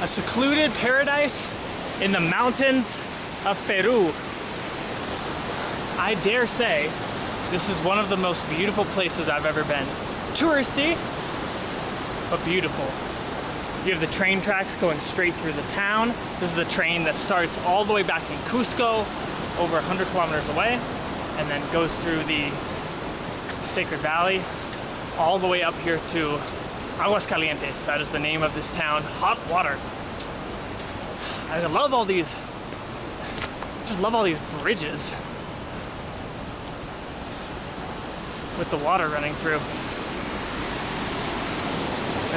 a secluded paradise in the mountains of Peru. I dare say this is one of the most beautiful places I've ever been. Touristy, but beautiful. You have the train tracks going straight through the town. This is the train that starts all the way back in Cusco, over 100 kilometers away, and then goes through the Sacred Valley, all the way up here to Aguascalientes. That is the name of this town. Hot water. I love all these, just love all these bridges with the water running through.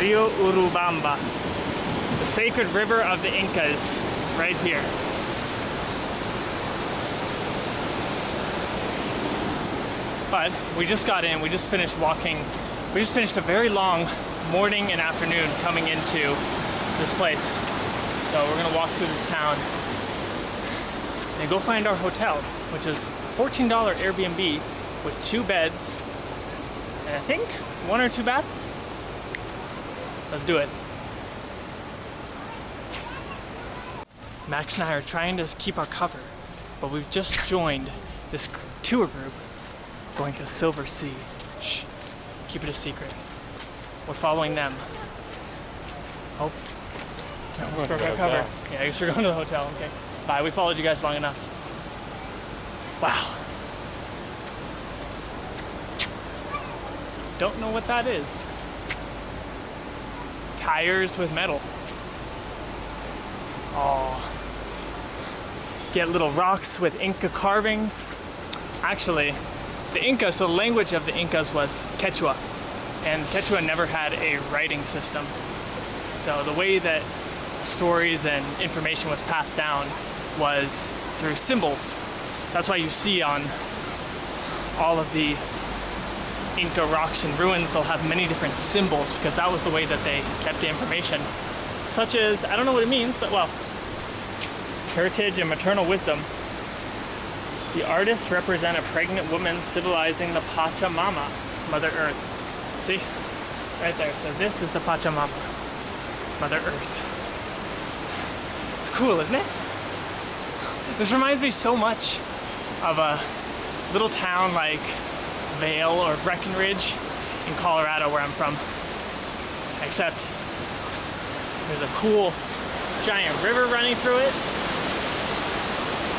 Rio Urubamba, the sacred river of the Incas, right here. But we just got in, we just finished walking, we just finished a very long morning and afternoon coming into this place. So we're gonna walk through this town and go find our hotel, which is $14 Airbnb with two beds and I think one or two baths. Let's do it. Max and I are trying to keep our cover, but we've just joined this tour group going to Silver Sea. Shh, keep it a secret. We're following them. Oh, going the cover. hotel. Yeah, I guess we're going to the hotel. Okay. Bye. We followed you guys long enough. Wow. Don't know what that is. Tires with metal. Oh. Get little rocks with Inca carvings. Actually, the Inca, so the language of the Incas was Quechua. And Quechua never had a writing system. So the way that stories and information was passed down was through symbols. That's why you see on all of the Inca rocks and ruins, they'll have many different symbols because that was the way that they kept the information. Such as, I don't know what it means, but well, heritage and maternal wisdom. The artists represent a pregnant woman civilizing the Pachamama, Mother Earth. See? Right there. So this is the Pachamama, Mother Earth. It's cool, isn't it? This reminds me so much of a little town like Vail or Breckenridge in Colorado where I'm from. Except there's a cool giant river running through it.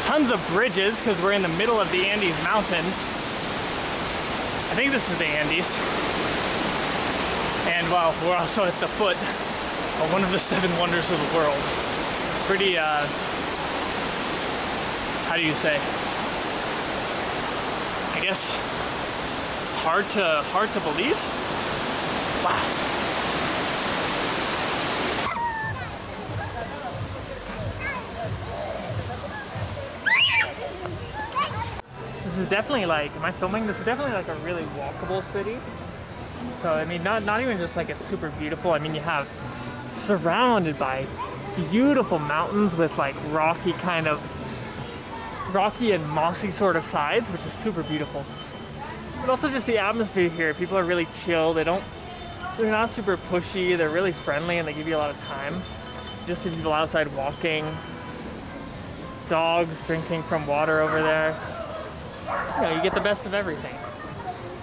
Tons of bridges because we're in the middle of the Andes Mountains. I think this is the Andes. And well, we're also at the foot of one of the seven wonders of the world. Pretty, uh, how do you say? I guess hard to hard to believe. Wow. This is definitely like, am I filming? This is definitely like a really walkable city. So I mean, not not even just like it's super beautiful. I mean, you have surrounded by beautiful mountains with like rocky kind of rocky and mossy sort of sides, which is super beautiful. But also just the atmosphere here. People are really chill. They don't, they're not super pushy. They're really friendly and they give you a lot of time. Just see people outside walking, dogs drinking from water over there. You know, you get the best of everything.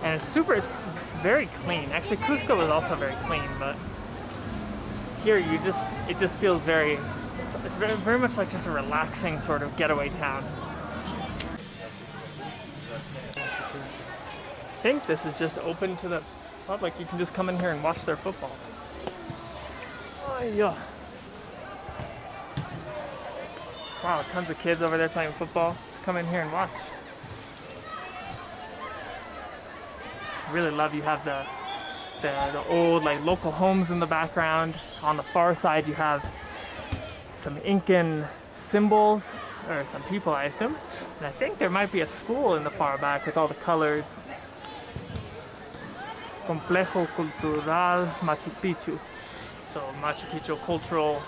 And it's super, it's very clean. Actually, Cusco is also very clean, but here you just, it just feels very, it's, it's very, very much like just a relaxing sort of getaway town. I think this is just open to the public. You can just come in here and watch their football. Oh, yeah. Wow, tons of kids over there playing football. Just come in here and watch. Really love you have the, the the old like local homes in the background. On the far side you have some Incan symbols or some people I assume. And I think there might be a school in the far back with all the colors. Complejo Cultural Machu Picchu. So Machu Picchu cultural,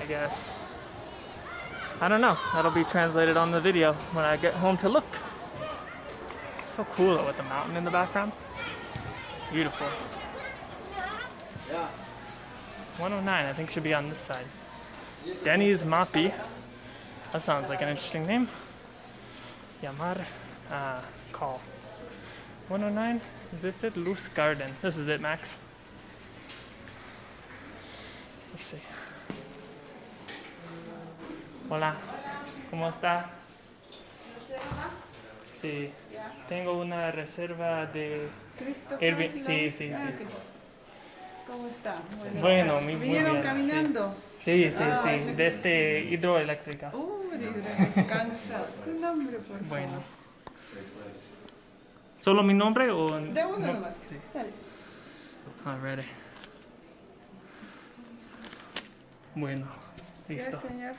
I guess. I don't know. That'll be translated on the video when I get home to look. So cool with the mountain in the background. Beautiful. Yeah. 109, I think should be on this side. Denny's Mapi. That sounds like an interesting name. Yamar, uh, call. 109, is this it? Luz Garden. This is it, Max. Let's see. Hola, ¿cómo está? Sí, Ya. tengo una reserva de Airbnb- digamos. sí, sí, Ah, sí. ok. ¿Cómo está? Buenas Bueno, tardes. muy- muy ¿Vinieron bien, sí. caminando? Sí, sí, Ah, sí, ya. desde hidroeléctrica. Uh, cansa. Su nombre, por favor. Bueno. ¿Solo mi nombre o...? De uno no? nomás. Sí. Dale. Alrighty. Bueno, Ya, listo. señor.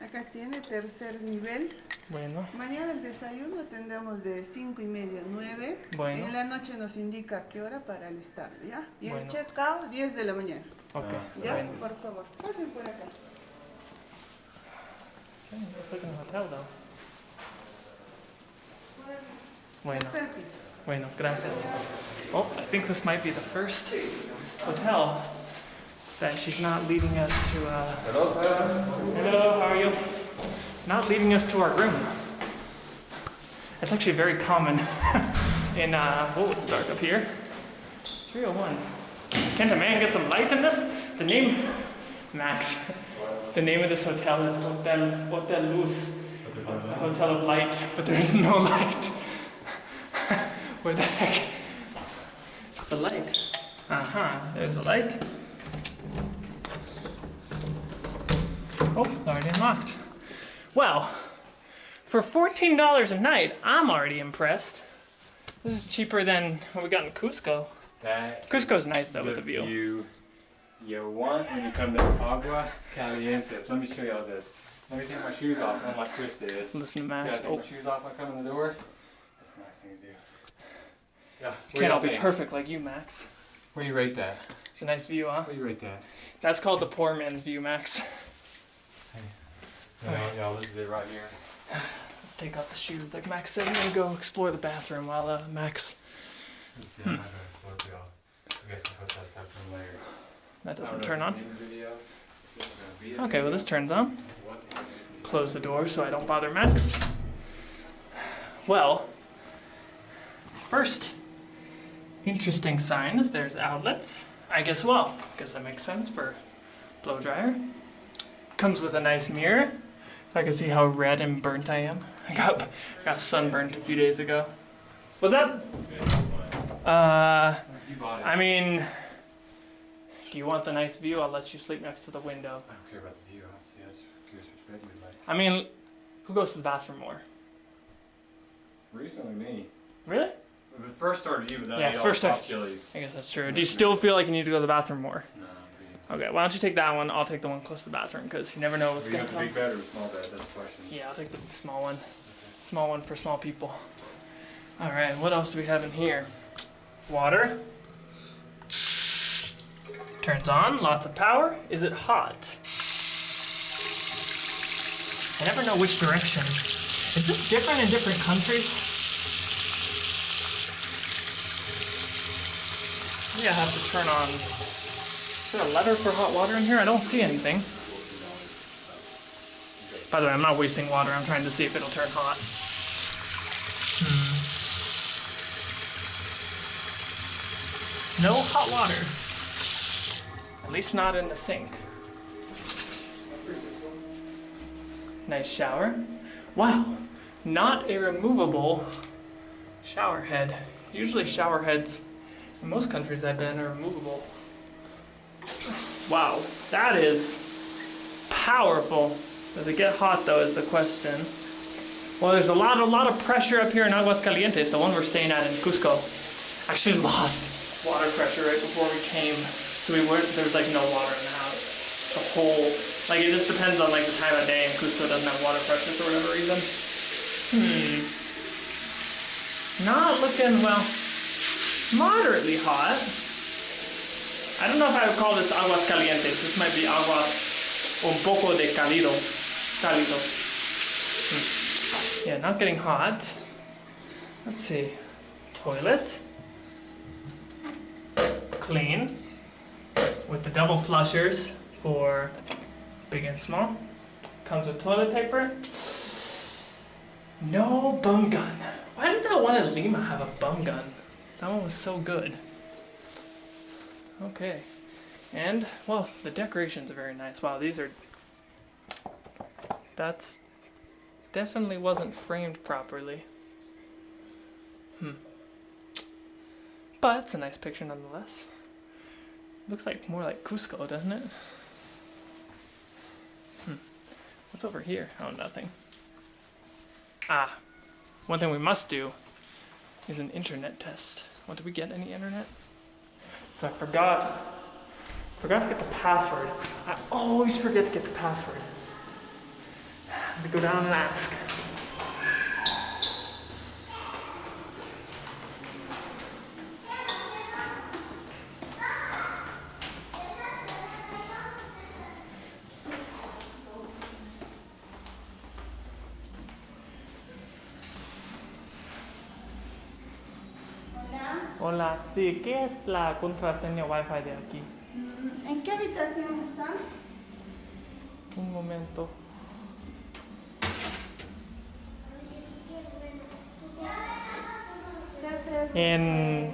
Acá tiene tercer nivel. Bueno, Mañana el desayuno tendremos de 5 y media a 9. Bueno. En la noche nos indica a qué hora para alistarlo, ¿ya? Y Bueno. el check-out 10 de la mañana. ok. ¿Ya? Bueno. Por favor, pasen por acá. Looks like an hotel though. Bueno, bueno, gracias. Oh, I think this might be the first hotel that she's not leading us to. Uh... Hello, Hello, how are you? Not leading us to our room. It's actually very common in. Uh... Oh, it's dark up here. 301. Can't a man get some light in this? The name, Max. The name of this hotel is Hotel Hotel Luz, a hotel of light, but there's no light. Where the heck? It's a light. Uh huh. There's a light. Oh, already unlocked. Well, for fourteen dollars a night, I'm already impressed. This is cheaper than what we got in Cusco. That Cusco's nice though the with the view. view you want when you come to Agua Caliente. Let me show you all this. Let me take my shoes off. I'm like Chris did. Listen to max I Max. take Oh, my shoes off when I come in the door. That's a nice thing to do. Yeah. Can't all y'all be think? perfect like you, Max. Where you rate that? It's a nice view, huh? Where you rate that? That's called the poor man's view, Max. You know, y'all, this is it right here. Let's take off the shoes, like Max said. I'm gonna go explore the bathroom while uh, Max. Let's see, I'm gonna explore y'all. I guess I'll put that stuff in later. That doesn't turn on. it's in the video. It's gonna be a Okay, well this turns on. Close the door so I don't bother Max. Well, first interesting sign is there's outlets. I guess well, guess that makes sense for blow dryer. Comes with a nice mirror. I can see how red and burnt I am. I got got sunburnt a few days ago. Was that? Uh, You bought it. I mean, do you want the nice view? I'll let you sleep next to the window. I don't care about the view. I see. I just curious which bed you like. I mean, who goes to the bathroom more? Recently, me. Really? When it first started you, but then Yeah, I first all the start- chilies. I guess that's true. Do you still feel like you need to go to the bathroom more? No, Okay, why don't you take that one? I'll take the one close to the bathroom because you never know what's you got the come. big bed or the small bed? That's the question. Yeah, I'll take the small one. Small one for small people. All right, what else do we have in here? Water. Turns on, lots of power. Is it hot? I never know which direction. Is this different in different countries? Maybe I have to turn on. Is there a letter for hot water in here? I don't see anything. By the way, I'm not wasting water. I'm trying to see if it'll turn hot. Hmm. No hot water. At least not in the sink. Nice shower. Wow, not a removable shower head. Usually shower heads in most countries I've been are removable. Wow, that is powerful. Does it get hot though is the question. Well, there's a lot, a lot of pressure up here in Aguascalientes, the one we're staying at in Cusco. Actually lost water pressure right before we came, so we were, there's like no water in the house. The whole, like it just depends on like the time of day, and Cusco doesn't have water pressure for whatever reason. Hmm. Not looking well. Moderately hot. I don't know if I would call this aguas calientes. This might be aguas un poco de cálido. Cálido. Hmm. Yeah, not getting hot. Let's see. Toilet. Clean. with the double flushers for big and small. Comes with toilet paper. No bum gun. Why did that one in Lima have a bum gun? That one was so good. Okay. And, well, the decorations are very nice. Wow, these are. That's. Definitely wasn't framed properly. Hmm. But it's a nice picture nonetheless. Looks like more like Cusco, doesn't it? Hmm. What's over here? Oh, nothing. Ah, one thing we must do is an internet test. What did we get? Any internet? So I forgot. Forgot to get the password. I always forget to get the password. I have to go down and ask. Hola, sí, ¿qué es la contraseña Wi-Fi de aquí? Mm, ¿En qué habitación están? Un momento. En.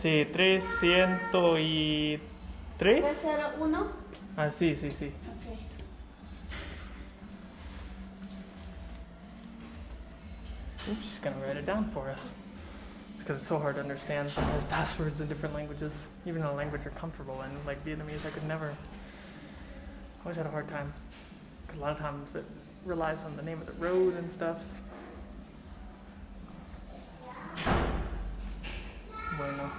Sí, 303. tres, cero, uno. Ah, sí, sí, sí. Ok. Oops, she's gonna write it down for us. Because it's so hard to understand sometimes passwords in different languages, even in a language you're comfortable in. Like Vietnamese, I could never. Always had a hard time. Because a lot of times it relies on the name of the road and stuff. Bueno.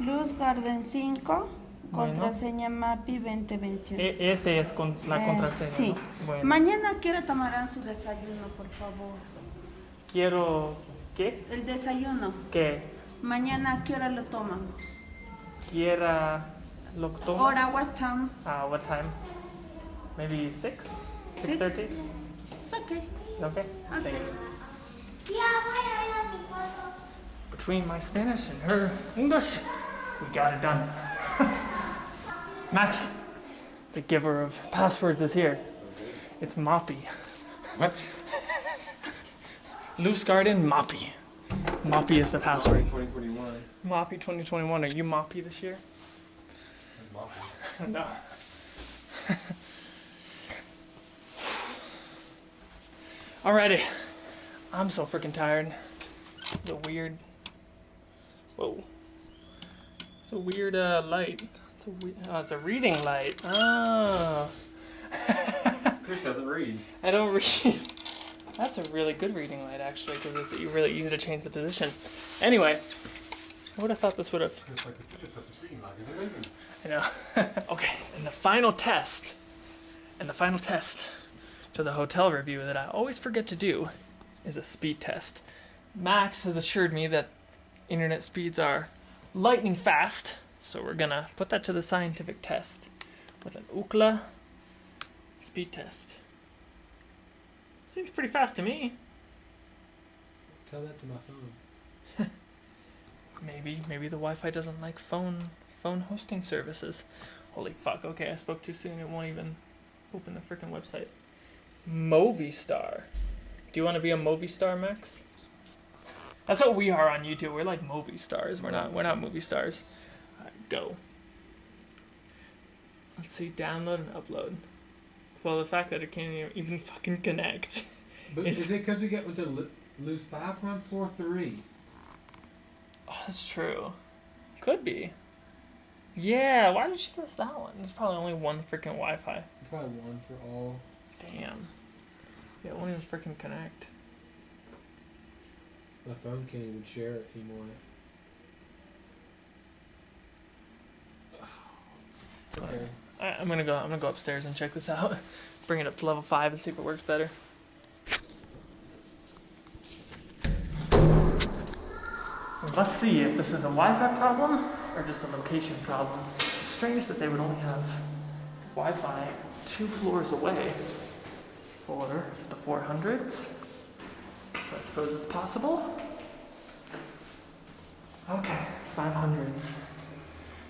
Luz Garden 5, Bueno. contraseña MAPI 2021. E- Este es con la Eh, contraseña. sí. ¿no? Bueno. Mañana ¿a qué hora tomarán su desayuno, por favor? Quiero. ¿Qué? El desayuno. Que Mañana ¿a qué hora lo toman? quiera. Lo tomo. Hora, what time? Uh, what time? Maybe 6? Six. 6.30? It's okay. Okay. Thank Okay. you. Between my Spanish and her English, we got it done. Max, the giver of passwords, is here. It's Moppy. What? Luz Garden Moppy. Moppy is the password. 2021. Moppy 2021. Are you Moppy this year? No. Alrighty. I'm so freaking tired. It's a weird. Whoa. It's a weird uh, light. It's a we- oh, it's a reading light. Oh. Chris doesn't read. I don't read. That's a really good reading light, actually, because it's really easy to change the position. Anyway, I would have thought this would have. It's like the physics of the reading light is amazing. I know. okay, and the final test, and the final test to the hotel review that I always forget to do is a speed test. Max has assured me that internet speeds are lightning fast, so we're gonna put that to the scientific test with an Ookla speed test. Seems pretty fast to me. Tell that to my phone. Maybe, maybe the Wi-Fi doesn't like phone phone hosting services. Holy fuck! Okay, I spoke too soon. It won't even open the freaking website. Movistar. Do you want to be a Movistar, Max? That's what we are on YouTube. We're like movie stars. We're not. We're not movie stars. Alright, go. Let's see. Download and upload. Well, the fact that it can't even- fucking connect. But It's- is it because we get with the Luz five from floor three? Oh, that's true. Could be. Yeah, why did she give us that one? There's probably only one freaking Wi Fi. Probably one for all. Damn. Yeah, it won't even freaking connect. My phone can't even share it anymore. Okay. I'm gonna go. I'm gonna go upstairs and check this out. Bring it up to level five and see if it works better. Let's see if this is a Wi-Fi problem or just a location problem. It's strange that they would only have Wi-Fi two floors away for the 400s. But I suppose it's possible. Okay, 500s.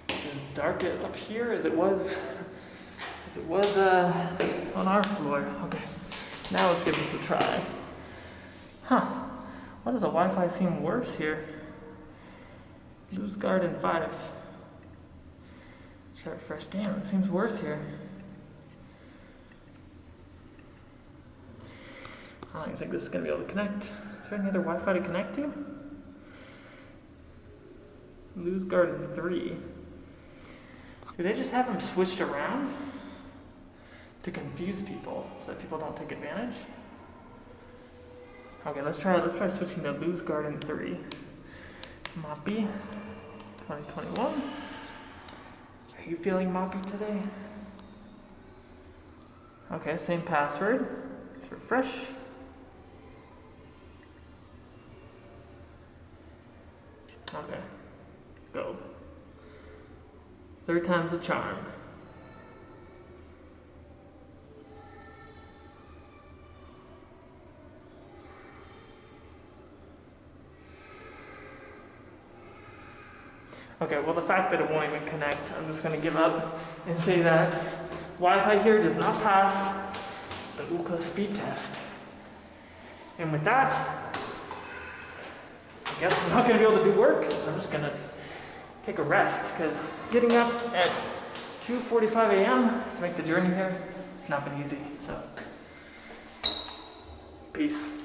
So as dark up here as it was it was uh, on our floor. Okay, now let's give this a try. Huh? Why does the Wi-Fi seem worse here? Luz Garden five. Try refresh. Damn, it seems worse here. I don't even think this is gonna be able to connect. Is there any other Wi-Fi to connect to? Luz Garden 3. Do they just have them switched around to confuse people so that people don't take advantage? Okay, let's try let's try switching to Luz Garden 3. Moppy 2021. Are you feeling moppy today? Okay, same password. Let's refresh. Okay. Go. Third time's a charm. Okay, well the fact that it won't even connect, I'm just gonna give up and say that Wi-Fi here does not pass the Ookla speed test. And with that, I guess I'm not gonna be able to do work. I'm just gonna take a rest because getting up at 2:45 a.m. to make the journey here, it's not been easy. So, peace.